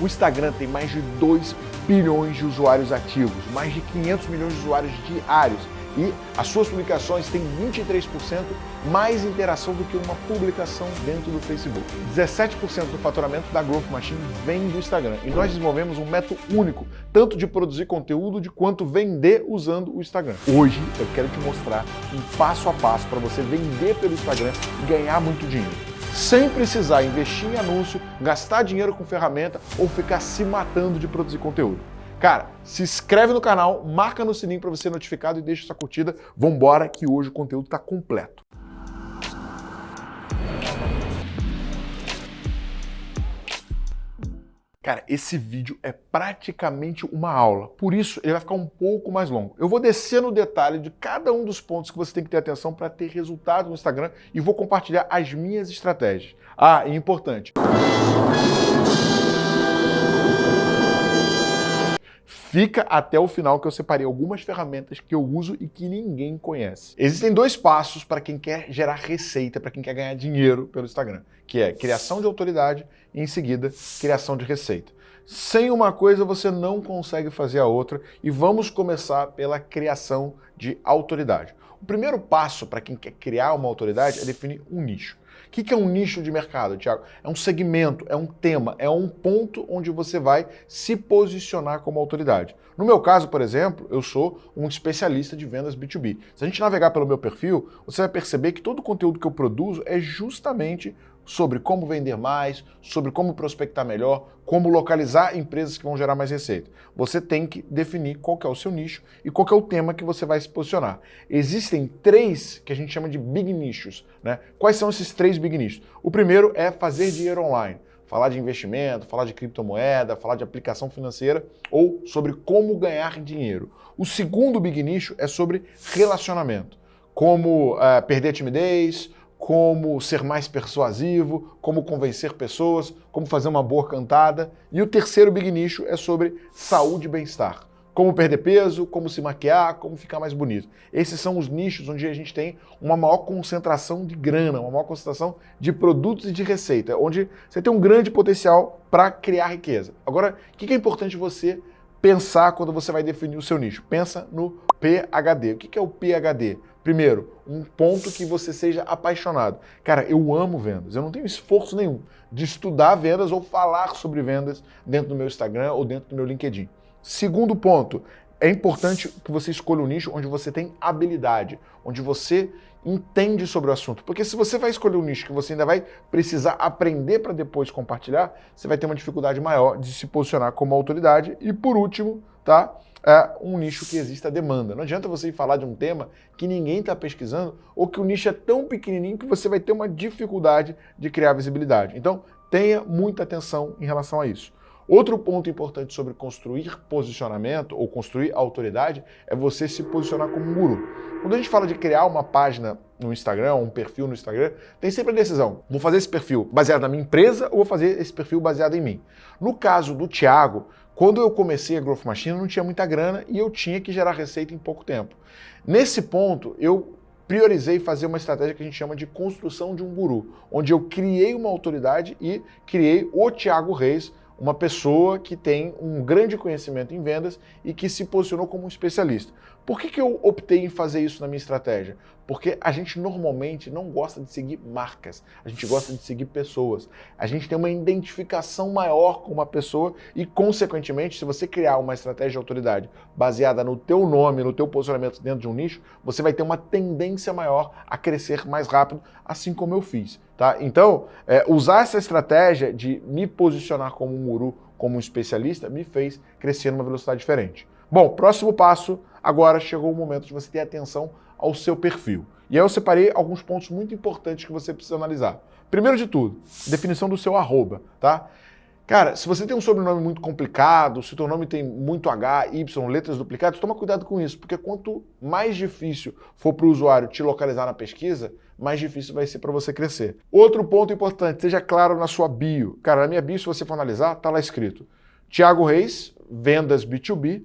O Instagram tem mais de 2 bilhões de usuários ativos, mais de 500 milhões de usuários diários e as suas publicações têm 23% mais interação do que uma publicação dentro do Facebook. 17% do faturamento da Growth Machine vem do Instagram e nós desenvolvemos um método único, tanto de produzir conteúdo de quanto vender usando o Instagram. Hoje eu quero te mostrar um passo a passo para você vender pelo Instagram e ganhar muito dinheiro sem precisar investir em anúncio, gastar dinheiro com ferramenta ou ficar se matando de produzir conteúdo. Cara, se inscreve no canal, marca no sininho para você ser notificado e deixa sua curtida. Vambora que hoje o conteúdo está completo. Cara, esse vídeo é praticamente uma aula, por isso ele vai ficar um pouco mais longo. Eu vou descer no detalhe de cada um dos pontos que você tem que ter atenção para ter resultado no Instagram e vou compartilhar as minhas estratégias. Ah, e importante. Fica até o final que eu separei algumas ferramentas que eu uso e que ninguém conhece. Existem dois passos para quem quer gerar receita, para quem quer ganhar dinheiro pelo Instagram, que é criação de autoridade em seguida criação de receita. Sem uma coisa você não consegue fazer a outra e vamos começar pela criação de autoridade. O primeiro passo para quem quer criar uma autoridade é definir um nicho. O que é um nicho de mercado, Tiago? É um segmento, é um tema, é um ponto onde você vai se posicionar como autoridade. No meu caso, por exemplo, eu sou um especialista de vendas B2B. Se a gente navegar pelo meu perfil, você vai perceber que todo o conteúdo que eu produzo é justamente sobre como vender mais, sobre como prospectar melhor, como localizar empresas que vão gerar mais receita. Você tem que definir qual é o seu nicho e qual é o tema que você vai se posicionar. Existem três que a gente chama de big nichos. Né? Quais são esses três big nichos? O primeiro é fazer dinheiro online. Falar de investimento, falar de criptomoeda, falar de aplicação financeira ou sobre como ganhar dinheiro. O segundo big nicho é sobre relacionamento. Como uh, perder timidez, como ser mais persuasivo, como convencer pessoas, como fazer uma boa cantada. E o terceiro big nicho é sobre saúde e bem-estar. Como perder peso, como se maquiar, como ficar mais bonito. Esses são os nichos onde a gente tem uma maior concentração de grana, uma maior concentração de produtos e de receita, onde você tem um grande potencial para criar riqueza. Agora, o que é importante você pensar quando você vai definir o seu nicho? Pensa no PHD. O que é o PHD? Primeiro, um ponto que você seja apaixonado. Cara, eu amo vendas, eu não tenho esforço nenhum de estudar vendas ou falar sobre vendas dentro do meu Instagram ou dentro do meu LinkedIn. Segundo ponto, é importante que você escolha um nicho onde você tem habilidade, onde você entende sobre o assunto. Porque se você vai escolher um nicho que você ainda vai precisar aprender para depois compartilhar, você vai ter uma dificuldade maior de se posicionar como autoridade. E por último, tá? É um nicho que exista demanda. Não adianta você ir falar de um tema que ninguém está pesquisando ou que o nicho é tão pequenininho que você vai ter uma dificuldade de criar visibilidade. Então, tenha muita atenção em relação a isso. Outro ponto importante sobre construir posicionamento ou construir autoridade é você se posicionar como um guru. Quando a gente fala de criar uma página no Instagram, um perfil no Instagram, tem sempre a decisão, vou fazer esse perfil baseado na minha empresa ou vou fazer esse perfil baseado em mim. No caso do Thiago, quando eu comecei a Growth Machine, eu não tinha muita grana e eu tinha que gerar receita em pouco tempo. Nesse ponto, eu priorizei fazer uma estratégia que a gente chama de construção de um guru, onde eu criei uma autoridade e criei o Thiago Reis, uma pessoa que tem um grande conhecimento em vendas e que se posicionou como um especialista. Por que, que eu optei em fazer isso na minha estratégia? Porque a gente normalmente não gosta de seguir marcas, a gente gosta de seguir pessoas. A gente tem uma identificação maior com uma pessoa e, consequentemente, se você criar uma estratégia de autoridade baseada no teu nome, no teu posicionamento dentro de um nicho, você vai ter uma tendência maior a crescer mais rápido, assim como eu fiz. Tá? Então, é, usar essa estratégia de me posicionar como um guru, como um especialista, me fez crescer numa velocidade diferente. Bom, próximo passo, agora chegou o momento de você ter atenção ao seu perfil. E aí eu separei alguns pontos muito importantes que você precisa analisar. Primeiro de tudo, definição do seu arroba, tá? Cara, se você tem um sobrenome muito complicado, se o teu nome tem muito H, Y, letras duplicadas, toma cuidado com isso, porque quanto mais difícil for para o usuário te localizar na pesquisa, mais difícil vai ser para você crescer. Outro ponto importante, seja claro na sua bio. Cara, na minha bio, se você for analisar, tá lá escrito Tiago Reis, vendas B2B,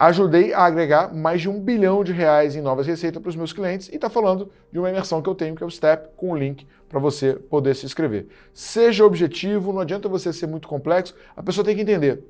ajudei a agregar mais de um bilhão de reais em novas receitas para os meus clientes e está falando de uma imersão que eu tenho, que é o Step, com o link para você poder se inscrever. Seja objetivo, não adianta você ser muito complexo, a pessoa tem que entender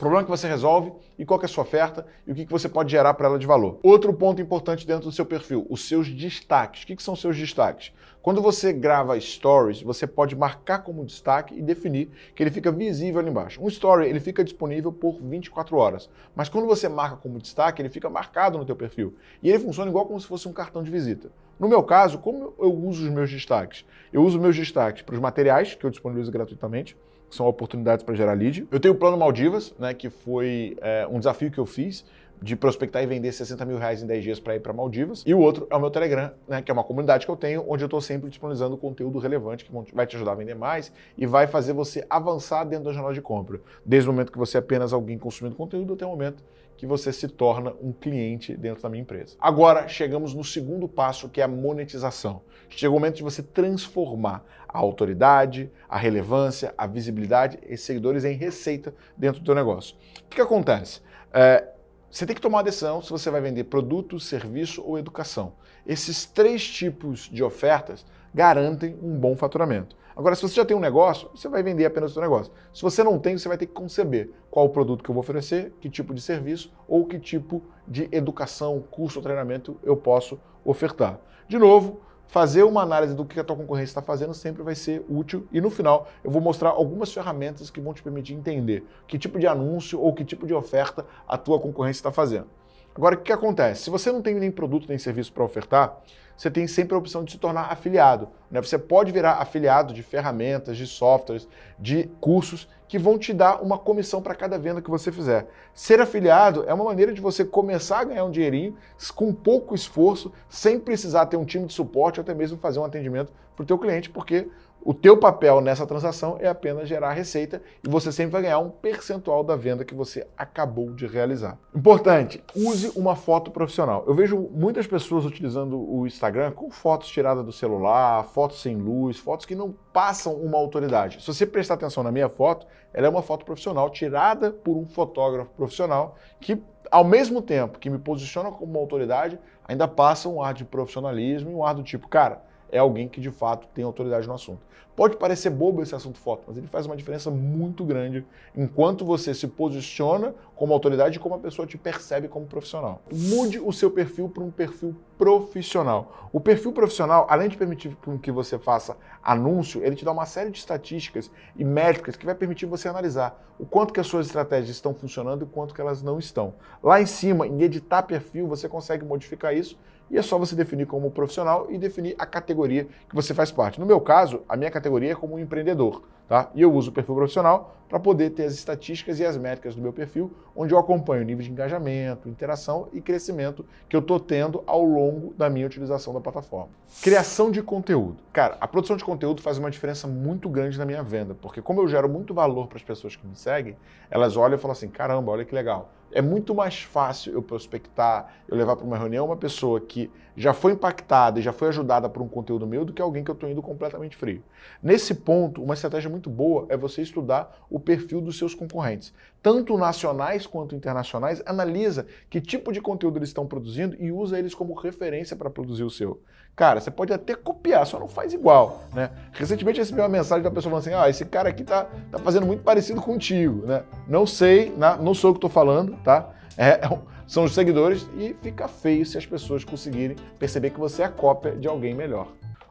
problema que você resolve e qual é a sua oferta e o que você pode gerar para ela de valor. Outro ponto importante dentro do seu perfil, os seus destaques. O que são os seus destaques? Quando você grava stories, você pode marcar como destaque e definir que ele fica visível ali embaixo. Um story, ele fica disponível por 24 horas, mas quando você marca como destaque, ele fica marcado no teu perfil. E ele funciona igual como se fosse um cartão de visita. No meu caso, como eu uso os meus destaques? Eu uso meus destaques para os materiais, que eu disponibilizo gratuitamente, são oportunidades para gerar lead. Eu tenho o Plano Maldivas, né, que foi é, um desafio que eu fiz de prospectar e vender 60 mil reais em 10 dias para ir para Maldivas. E o outro é o meu Telegram, né, que é uma comunidade que eu tenho, onde eu estou sempre disponibilizando conteúdo relevante que vai te ajudar a vender mais e vai fazer você avançar dentro da jornada de compra. Desde o momento que você é apenas alguém consumindo conteúdo até o momento que você se torna um cliente dentro da minha empresa. Agora chegamos no segundo passo, que é a monetização. Chega o momento de você transformar a autoridade, a relevância, a visibilidade e seguidores em receita dentro do teu negócio. O que, que acontece? É, você tem que tomar uma decisão se você vai vender produto, serviço ou educação. Esses três tipos de ofertas garantem um bom faturamento. Agora, se você já tem um negócio, você vai vender apenas o seu negócio. Se você não tem, você vai ter que conceber qual o produto que eu vou oferecer, que tipo de serviço ou que tipo de educação, curso ou treinamento eu posso ofertar. De novo, fazer uma análise do que a tua concorrência está fazendo sempre vai ser útil e no final eu vou mostrar algumas ferramentas que vão te permitir entender que tipo de anúncio ou que tipo de oferta a tua concorrência está fazendo. Agora, o que acontece? Se você não tem nem produto nem serviço para ofertar, você tem sempre a opção de se tornar afiliado. Né? Você pode virar afiliado de ferramentas, de softwares, de cursos que vão te dar uma comissão para cada venda que você fizer. Ser afiliado é uma maneira de você começar a ganhar um dinheirinho com pouco esforço, sem precisar ter um time de suporte ou até mesmo fazer um atendimento para o teu cliente, porque o teu papel nessa transação é apenas gerar receita e você sempre vai ganhar um percentual da venda que você acabou de realizar. Importante, use uma foto profissional. Eu vejo muitas pessoas utilizando o Instagram com fotos tiradas do celular, fotos sem luz, fotos que não passam uma autoridade. Se você prestar atenção na minha foto, ela é uma foto profissional tirada por um fotógrafo profissional que, ao mesmo tempo que me posiciona como uma autoridade, ainda passa um ar de profissionalismo e um ar do tipo, cara, é alguém que de fato tem autoridade no assunto. Pode parecer bobo esse assunto foto, mas ele faz uma diferença muito grande enquanto você se posiciona como autoridade e como a pessoa te percebe como profissional. Mude o seu perfil para um perfil profissional. O perfil profissional, além de permitir que você faça anúncio, ele te dá uma série de estatísticas e métricas que vai permitir você analisar o quanto que as suas estratégias estão funcionando e o quanto que elas não estão. Lá em cima, em editar perfil, você consegue modificar isso e é só você definir como profissional e definir a categoria que você faz parte. No meu caso, a minha categoria é como empreendedor, tá? E eu uso o perfil profissional para poder ter as estatísticas e as métricas do meu perfil, onde eu acompanho o nível de engajamento, interação e crescimento que eu estou tendo ao longo da minha utilização da plataforma. Criação de conteúdo. Cara, a produção de conteúdo faz uma diferença muito grande na minha venda, porque como eu gero muito valor para as pessoas que me seguem, elas olham e falam assim, caramba, olha que legal é muito mais fácil eu prospectar, eu levar para uma reunião uma pessoa que já foi impactada e já foi ajudada por um conteúdo meu do que alguém que eu estou indo completamente frio. Nesse ponto, uma estratégia muito boa é você estudar o perfil dos seus concorrentes. Tanto nacionais quanto internacionais, analisa que tipo de conteúdo eles estão produzindo e usa eles como referência para produzir o seu. Cara, você pode até copiar, só não faz igual, né? Recentemente eu recebi uma mensagem da pessoa falando assim, ah, esse cara aqui tá, tá fazendo muito parecido contigo, né? Não sei, não sou o que estou falando, tá? É, é são os seguidores e fica feio se as pessoas conseguirem perceber que você é a cópia de alguém melhor.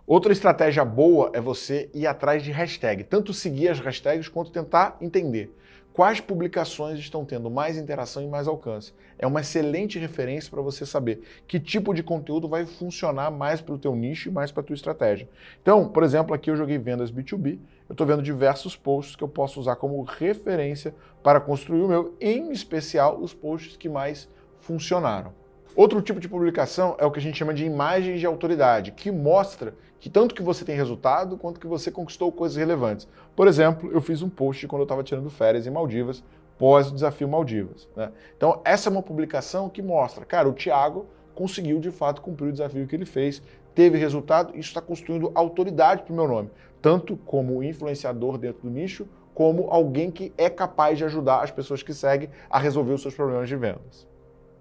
Outra estratégia boa é você ir atrás de hashtag, tanto seguir as hashtags quanto tentar entender quais publicações estão tendo mais interação e mais alcance. É uma excelente referência para você saber que tipo de conteúdo vai funcionar mais para o teu nicho e mais para a tua estratégia. Então, por exemplo, aqui eu joguei vendas B2B, eu estou vendo diversos posts que eu posso usar como referência para construir o meu, em especial os posts que mais funcionaram. Outro tipo de publicação é o que a gente chama de imagens de autoridade, que mostra que tanto que você tem resultado quanto que você conquistou coisas relevantes. Por exemplo, eu fiz um post quando eu estava tirando férias em Maldivas, pós o desafio Maldivas. Né? Então, essa é uma publicação que mostra, cara, o Thiago conseguiu de fato cumprir o desafio que ele fez, teve resultado, isso está construindo autoridade para o meu nome, tanto como influenciador dentro do nicho, como alguém que é capaz de ajudar as pessoas que seguem a resolver os seus problemas de vendas.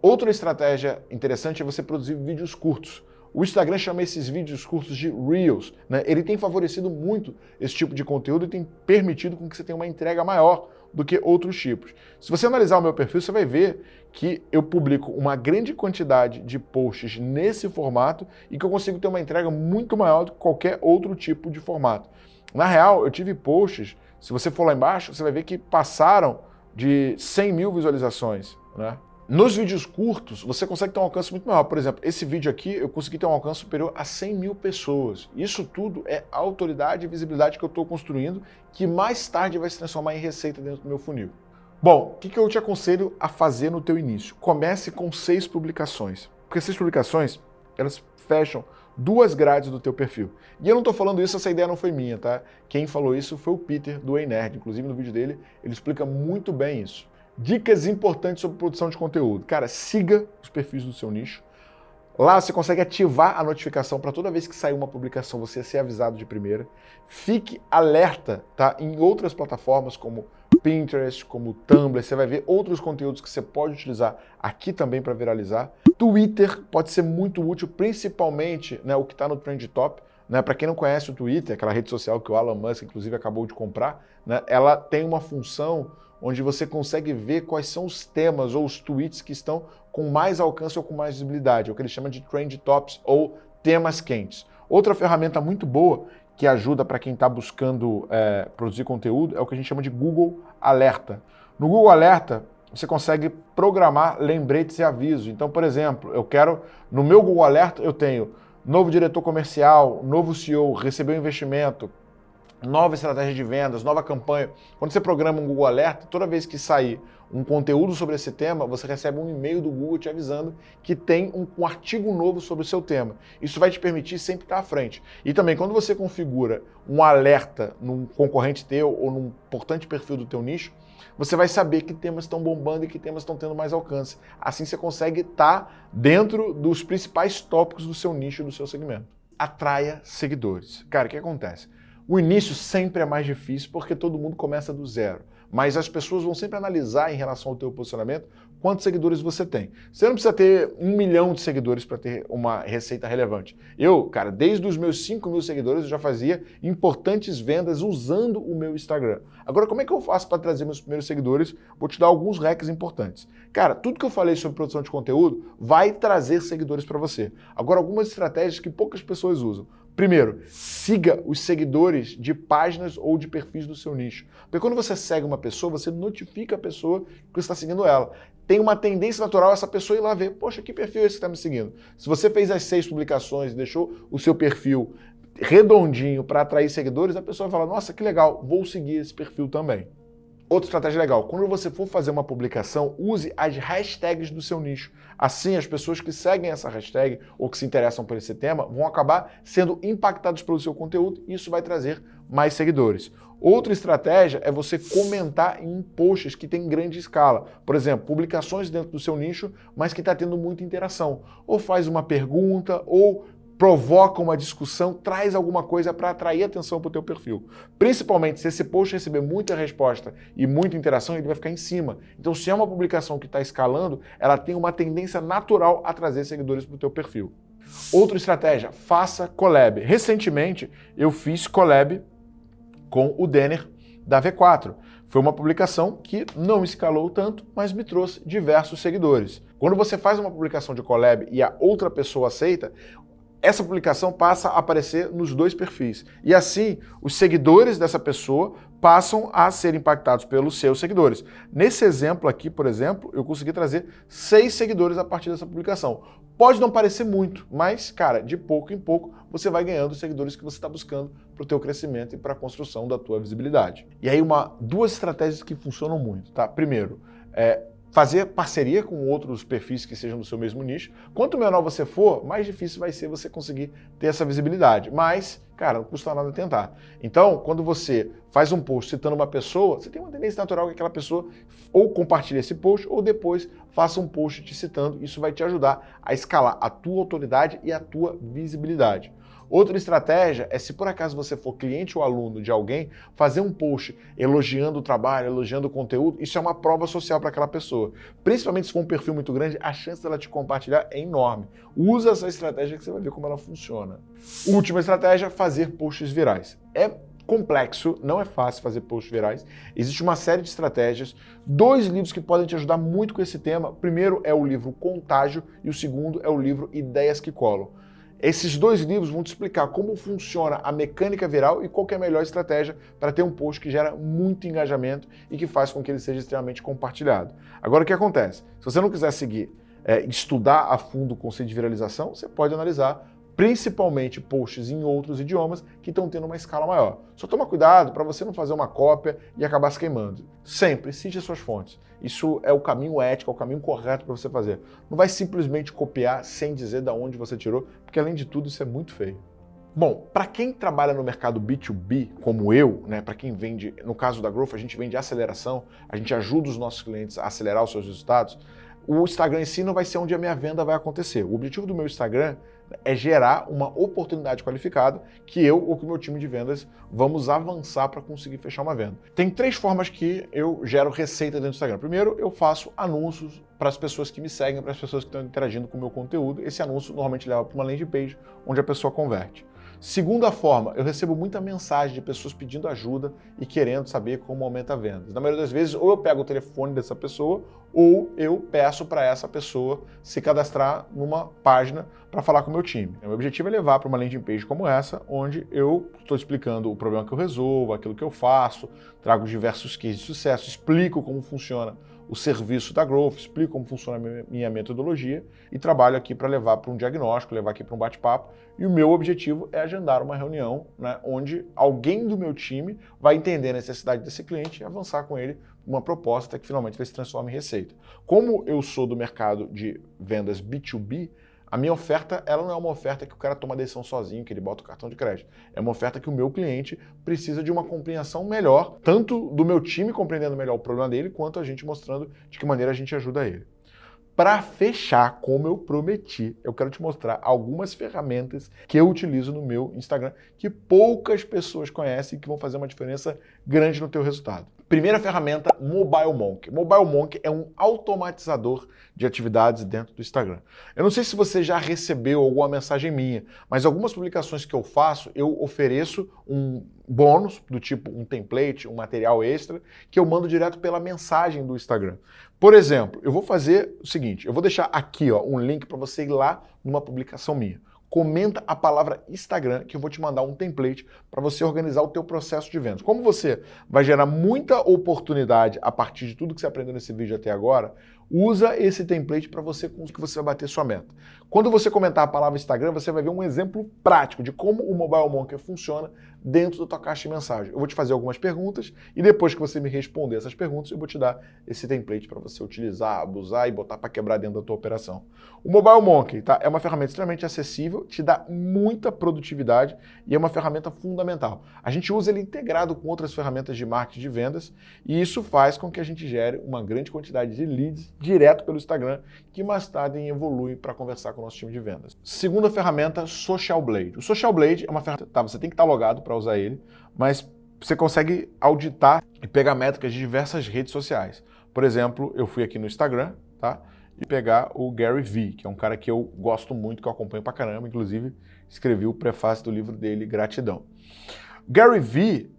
Outra estratégia interessante é você produzir vídeos curtos. O Instagram chama esses vídeos curtos de Reels. Né? Ele tem favorecido muito esse tipo de conteúdo e tem permitido com que você tenha uma entrega maior do que outros tipos. Se você analisar o meu perfil, você vai ver que eu publico uma grande quantidade de posts nesse formato e que eu consigo ter uma entrega muito maior do que qualquer outro tipo de formato. Na real, eu tive posts, se você for lá embaixo, você vai ver que passaram de 100 mil visualizações. Né? Nos vídeos curtos, você consegue ter um alcance muito maior. Por exemplo, esse vídeo aqui, eu consegui ter um alcance superior a 100 mil pessoas. Isso tudo é autoridade e visibilidade que eu estou construindo, que mais tarde vai se transformar em receita dentro do meu funil. Bom, o que, que eu te aconselho a fazer no teu início? Comece com seis publicações. Porque seis publicações, elas fecham duas grades do teu perfil. E eu não estou falando isso, essa ideia não foi minha, tá? Quem falou isso foi o Peter, do Ei Nerd. Inclusive, no vídeo dele, ele explica muito bem isso. Dicas importantes sobre produção de conteúdo. Cara, siga os perfis do seu nicho. Lá você consegue ativar a notificação para toda vez que sair uma publicação você ser avisado de primeira. Fique alerta tá, em outras plataformas como Pinterest, como Tumblr, você vai ver outros conteúdos que você pode utilizar aqui também para viralizar. Twitter pode ser muito útil, principalmente né, o que está no Trend Top. Né, para quem não conhece o Twitter, aquela rede social que o Elon Musk inclusive acabou de comprar, né, ela tem uma função onde você consegue ver quais são os temas ou os tweets que estão com mais alcance ou com mais visibilidade, é o que ele chama de Trend Tops ou temas quentes. Outra ferramenta muito boa que ajuda para quem está buscando é, produzir conteúdo é o que a gente chama de Google Alerta. No Google Alerta, você consegue programar lembretes e avisos. Então, por exemplo, eu quero, no meu Google Alerta, eu tenho novo diretor comercial, novo CEO, recebeu investimento, nova estratégia de vendas, nova campanha. Quando você programa um Google Alerta, toda vez que sair um conteúdo sobre esse tema, você recebe um e-mail do Google te avisando que tem um, um, artigo novo sobre o seu tema. Isso vai te permitir sempre estar à frente. E também, quando você configura um alerta num concorrente teu ou num importante perfil do teu nicho, você vai saber que temas estão bombando e que temas estão tendo mais alcance. Assim você consegue estar dentro dos principais tópicos do seu nicho, do seu segmento. Atraia seguidores. Cara, o que acontece? O início sempre é mais difícil porque todo mundo começa do zero. Mas as pessoas vão sempre analisar em relação ao teu posicionamento quantos seguidores você tem. Você não precisa ter um milhão de seguidores para ter uma receita relevante. Eu, cara, desde os meus 5 mil seguidores eu já fazia importantes vendas usando o meu Instagram. Agora, como é que eu faço para trazer meus primeiros seguidores? Vou te dar alguns hacks importantes. Cara, tudo que eu falei sobre produção de conteúdo vai trazer seguidores para você. Agora, algumas estratégias que poucas pessoas usam. Primeiro, siga os seguidores de páginas ou de perfis do seu nicho. Porque quando você segue uma pessoa, você notifica a pessoa que você está seguindo ela. Tem uma tendência natural essa pessoa ir lá ver, poxa, que perfil é esse que está me seguindo? Se você fez as seis publicações e deixou o seu perfil redondinho para atrair seguidores, a pessoa vai falar, nossa, que legal, vou seguir esse perfil também. Outra estratégia legal, quando você for fazer uma publicação, use as hashtags do seu nicho. Assim, as pessoas que seguem essa hashtag ou que se interessam por esse tema vão acabar sendo impactados pelo seu conteúdo e isso vai trazer mais seguidores. Outra estratégia é você comentar em posts que tem grande escala. Por exemplo, publicações dentro do seu nicho, mas que está tendo muita interação. Ou faz uma pergunta, ou provoca uma discussão, traz alguma coisa para atrair atenção para o teu perfil. Principalmente se esse post receber muita resposta e muita interação, ele vai ficar em cima. Então, se é uma publicação que está escalando, ela tem uma tendência natural a trazer seguidores para o teu perfil. Outra estratégia, faça collab. Recentemente, eu fiz collab com o Denner da V4. Foi uma publicação que não escalou tanto, mas me trouxe diversos seguidores. Quando você faz uma publicação de collab e a outra pessoa aceita, essa publicação passa a aparecer nos dois perfis. E assim, os seguidores dessa pessoa passam a ser impactados pelos seus seguidores. Nesse exemplo aqui, por exemplo, eu consegui trazer seis seguidores a partir dessa publicação. Pode não parecer muito, mas, cara, de pouco em pouco você vai ganhando os seguidores que você está buscando para o teu crescimento e para a construção da tua visibilidade. E aí, uma, duas estratégias que funcionam muito, tá? Primeiro, é, fazer parceria com outros perfis que sejam do seu mesmo nicho. Quanto menor você for, mais difícil vai ser você conseguir ter essa visibilidade. Mas, cara, não custa nada tentar. Então, quando você faz um post citando uma pessoa, você tem uma tendência natural que aquela pessoa ou compartilhe esse post ou depois faça um post te citando. Isso vai te ajudar a escalar a tua autoridade e a tua visibilidade. Outra estratégia é se por acaso você for cliente ou aluno de alguém, fazer um post elogiando o trabalho, elogiando o conteúdo, isso é uma prova social para aquela pessoa. Principalmente se for um perfil muito grande, a chance dela te compartilhar é enorme. Usa essa estratégia que você vai ver como ela funciona. Última estratégia, fazer posts virais. É complexo, não é fácil fazer posts virais. Existe uma série de estratégias, dois livros que podem te ajudar muito com esse tema. O primeiro é o livro Contágio e o segundo é o livro Ideias que Colam. Esses dois livros vão te explicar como funciona a mecânica viral e qual é a melhor estratégia para ter um post que gera muito engajamento e que faz com que ele seja extremamente compartilhado. Agora, o que acontece? Se você não quiser seguir, é, estudar a fundo o conceito de viralização, você pode analisar principalmente posts em outros idiomas que estão tendo uma escala maior. Só toma cuidado para você não fazer uma cópia e acabar se queimando. Sempre cite as suas fontes. Isso é o caminho ético, é o caminho correto para você fazer. Não vai simplesmente copiar sem dizer de onde você tirou, porque além de tudo isso é muito feio. Bom, para quem trabalha no mercado B2B, como eu, né, para quem vende, no caso da Growth, a gente vende aceleração, a gente ajuda os nossos clientes a acelerar os seus resultados, o Instagram em si não vai ser onde a minha venda vai acontecer. O objetivo do meu Instagram é gerar uma oportunidade qualificada que eu ou que o meu time de vendas vamos avançar para conseguir fechar uma venda. Tem três formas que eu gero receita dentro do Instagram. Primeiro, eu faço anúncios para as pessoas que me seguem, para as pessoas que estão interagindo com o meu conteúdo. Esse anúncio normalmente leva para uma landing page onde a pessoa converte. Segunda forma, eu recebo muita mensagem de pessoas pedindo ajuda e querendo saber como aumenta vendas. Na maioria das vezes, ou eu pego o telefone dessa pessoa, ou eu peço para essa pessoa se cadastrar numa página para falar com o meu time. O meu objetivo é levar para uma landing page como essa, onde eu estou explicando o problema que eu resolvo, aquilo que eu faço, trago diversos cases de sucesso, explico como funciona o serviço da Growth, explico como funciona a minha metodologia e trabalho aqui para levar para um diagnóstico, levar aqui para um bate-papo. E o meu objetivo é agendar uma reunião né, onde alguém do meu time vai entender a necessidade desse cliente e avançar com ele uma proposta que finalmente ele se transforme em receita. Como eu sou do mercado de vendas B2B, a minha oferta, ela não é uma oferta que o cara toma a decisão sozinho, que ele bota o cartão de crédito. É uma oferta que o meu cliente precisa de uma compreensão melhor, tanto do meu time compreendendo melhor o problema dele, quanto a gente mostrando de que maneira a gente ajuda ele. Para fechar, como eu prometi, eu quero te mostrar algumas ferramentas que eu utilizo no meu Instagram que poucas pessoas conhecem e que vão fazer uma diferença grande no teu resultado. Primeira ferramenta, Mobile Monk. Mobile Monk é um automatizador de atividades dentro do Instagram. Eu não sei se você já recebeu alguma mensagem minha, mas algumas publicações que eu faço, eu ofereço um bônus do tipo um template, um material extra, que eu mando direto pela mensagem do Instagram. Por exemplo, eu vou fazer o seguinte, eu vou deixar aqui ó, um link para você ir lá numa publicação minha comenta a palavra Instagram que eu vou te mandar um template para você organizar o teu processo de vendas. Como você vai gerar muita oportunidade a partir de tudo que você aprendeu nesse vídeo até agora, usa esse template para você conseguir você vai bater sua meta. Quando você comentar a palavra Instagram, você vai ver um exemplo prático de como o Mobile Monkey funciona dentro da tua caixa de mensagem. Eu vou te fazer algumas perguntas e depois que você me responder essas perguntas, eu vou te dar esse template para você utilizar, abusar e botar para quebrar dentro da tua operação. O Mobile Monkey tá, é uma ferramenta extremamente acessível, te dá muita produtividade e é uma ferramenta fundamental. A gente usa ele integrado com outras ferramentas de marketing de vendas e isso faz com que a gente gere uma grande quantidade de leads direto pelo Instagram, que mais tarde evolui para conversar com o nosso time de vendas. Segunda ferramenta, Social Blade. O Social Blade é uma ferramenta, tá, você tem que estar logado para usar ele, mas você consegue auditar e pegar métricas de diversas redes sociais. Por exemplo, eu fui aqui no Instagram, tá? E pegar o Gary Vee, que é um cara que eu gosto muito, que eu acompanho pra caramba, inclusive escrevi o prefácio do livro dele, Gratidão. Gary Vee,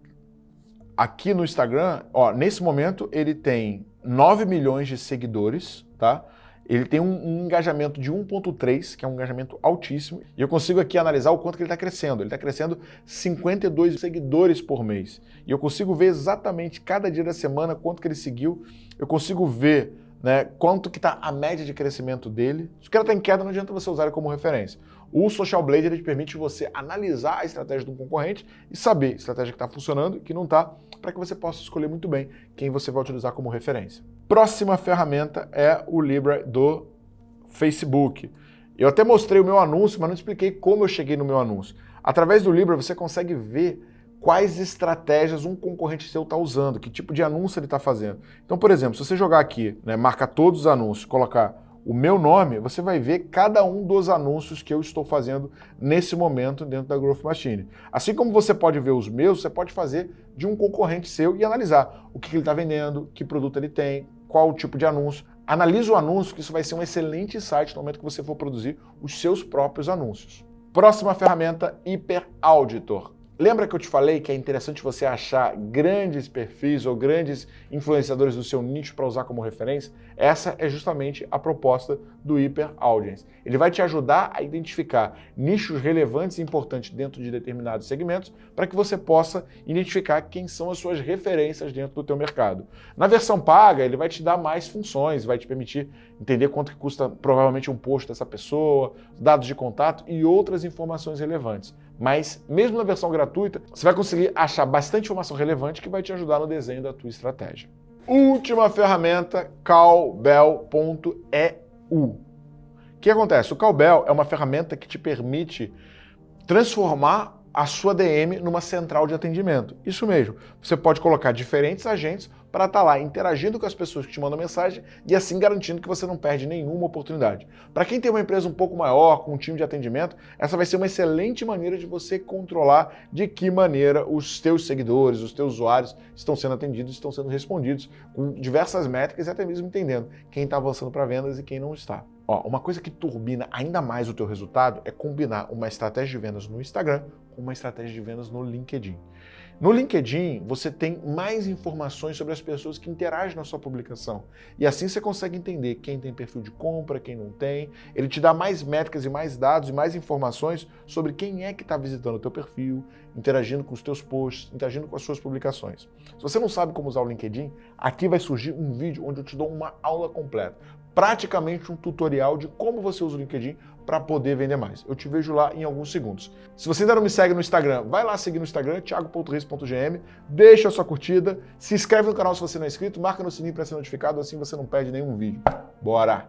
aqui no Instagram, ó, nesse momento ele tem 9 milhões de seguidores, tá? Ele tem um, um engajamento de 1.3, que é um engajamento altíssimo, e eu consigo aqui analisar o quanto que ele está crescendo. Ele está crescendo 52 seguidores por mês. E eu consigo ver exatamente cada dia da semana quanto que ele seguiu. Eu consigo ver né, quanto que está a média de crescimento dele. Se o cara está em queda, não adianta você usar ele como referência. O Social Blade ele permite você analisar a estratégia do concorrente e saber a estratégia que está funcionando e que não está, para que você possa escolher muito bem quem você vai utilizar como referência. Próxima ferramenta é o Libra do Facebook. Eu até mostrei o meu anúncio, mas não expliquei como eu cheguei no meu anúncio. Através do Libra você consegue ver quais estratégias um concorrente seu está usando, que tipo de anúncio ele está fazendo. Então, por exemplo, se você jogar aqui, né, marcar todos os anúncios, colocar o meu nome, você vai ver cada um dos anúncios que eu estou fazendo nesse momento dentro da Growth Machine. Assim como você pode ver os meus, você pode fazer de um concorrente seu e analisar o que ele está vendendo, que produto ele tem, qual o tipo de anúncio. Analise o anúncio, que isso vai ser um excelente site no momento que você for produzir os seus próprios anúncios. Próxima ferramenta, Hyper Auditor. Lembra que eu te falei que é interessante você achar grandes perfis ou grandes influenciadores do seu nicho para usar como referência? Essa é justamente a proposta do Hyper Audience. Ele vai te ajudar a identificar nichos relevantes e importantes dentro de determinados segmentos para que você possa identificar quem são as suas referências dentro do teu mercado. Na versão paga, ele vai te dar mais funções, vai te permitir entender quanto custa provavelmente um post dessa pessoa, dados de contato e outras informações relevantes. Mas mesmo na versão gratuita, você vai conseguir achar bastante informação relevante que vai te ajudar no desenho da tua estratégia. Última ferramenta, cowbell.eu. O que acontece? O Cowbell é uma ferramenta que te permite transformar a sua DM numa central de atendimento. Isso mesmo. Você pode colocar diferentes agentes para estar tá lá interagindo com as pessoas que te mandam mensagem e assim garantindo que você não perde nenhuma oportunidade. Para quem tem uma empresa um pouco maior, com um time de atendimento, essa vai ser uma excelente maneira de você controlar de que maneira os teus seguidores, os teus usuários estão sendo atendidos, estão sendo respondidos com diversas métricas e até mesmo entendendo quem está avançando para vendas e quem não está. Ó, uma coisa que turbina ainda mais o teu resultado é combinar uma estratégia de vendas no Instagram com uma estratégia de vendas no LinkedIn. No LinkedIn, você tem mais informações sobre as pessoas que interagem na sua publicação. E assim você consegue entender quem tem perfil de compra, quem não tem. Ele te dá mais métricas e mais dados e mais informações sobre quem é que está visitando o teu perfil, interagindo com os teus posts, interagindo com as suas publicações. Se você não sabe como usar o LinkedIn, aqui vai surgir um vídeo onde eu te dou uma aula completa praticamente um tutorial de como você usa o LinkedIn para poder vender mais. Eu te vejo lá em alguns segundos. Se você ainda não me segue no Instagram, vai lá seguir no Instagram, thiago.reis.gm, deixa a sua curtida, se inscreve no canal se você não é inscrito, marca no sininho para ser notificado, assim você não perde nenhum vídeo. Bora!